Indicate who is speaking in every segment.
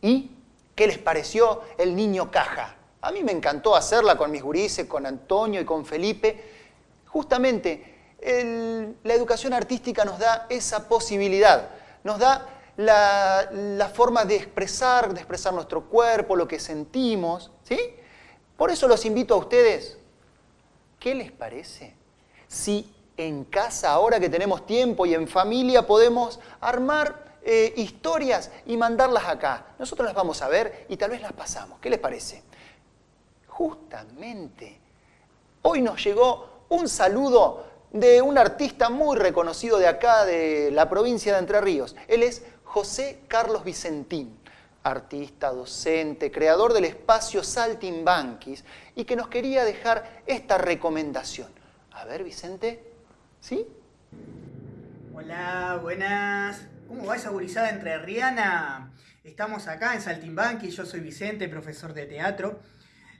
Speaker 1: ¿Y qué les pareció el niño caja? A mí me encantó hacerla con mis gurises, con Antonio y con Felipe. Justamente, la educación artística nos da esa posibilidad, nos da la, forma de expresar, de expresar nuestro cuerpo, lo que sentimos, ¿sí? Por eso los invito a ustedes, ¿qué les parece? Si en casa, ahora que tenemos tiempo y en familia, podemos armar eh, historias y mandarlas acá. Nosotros las vamos a ver y tal vez las pasamos. ¿Qué les parece? Justamente, hoy nos llegó un saludo de un artista muy reconocido de acá, de la provincia de Entre Ríos. Él es José Carlos Vicentín, artista, docente, creador del espacio Saltimbanquis y que nos quería dejar esta recomendación. A ver, Vicente, ¿sí?
Speaker 2: Hola, buenas. ¿Cómo va esa gurizada entre Riana? Estamos acá en Saltimbanqui, yo soy Vicente, profesor de teatro.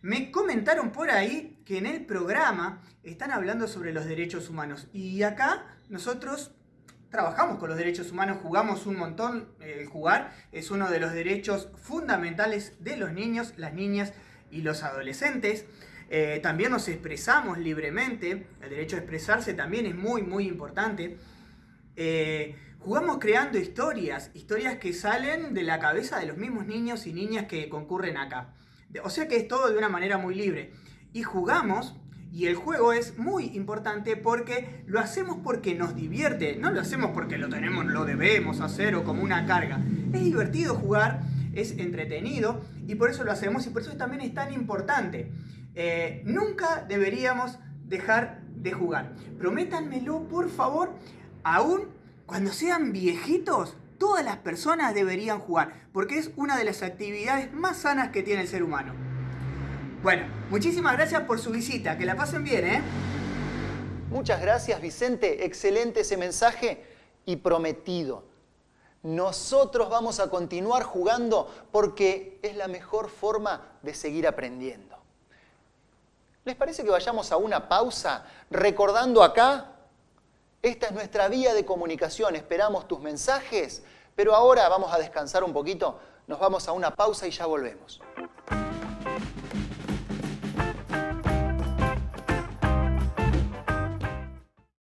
Speaker 2: Me comentaron por ahí que en el programa están hablando sobre los derechos humanos y acá nosotros trabajamos con los derechos humanos, jugamos un montón. El jugar es uno de los derechos fundamentales de los niños, las niñas y los adolescentes. Eh, también nos expresamos libremente, el derecho a expresarse también es muy muy importante. Eh, jugamos creando historias, historias que salen de la cabeza de los mismos niños y niñas que concurren acá. O sea que es todo de una manera muy libre. Y jugamos, y el juego es muy importante porque lo hacemos porque nos divierte, no lo hacemos porque lo tenemos, lo debemos hacer o como una carga. Es divertido jugar, es entretenido y por eso lo hacemos y por eso también es tan importante. Eh, nunca deberíamos dejar de jugar. Prométanmelo, por favor, aún cuando sean viejitos, todas las personas deberían jugar, porque es una de las actividades más sanas que tiene el ser humano. Bueno, muchísimas gracias por su visita, que la pasen bien, ¿eh?
Speaker 1: Muchas gracias, Vicente. Excelente ese mensaje y prometido. Nosotros vamos a continuar jugando porque es la mejor forma de seguir aprendiendo. ¿Les parece que vayamos a una pausa recordando acá esta es nuestra vía de comunicación, esperamos tus mensajes, pero ahora vamos a descansar un poquito, nos vamos a una pausa y ya volvemos.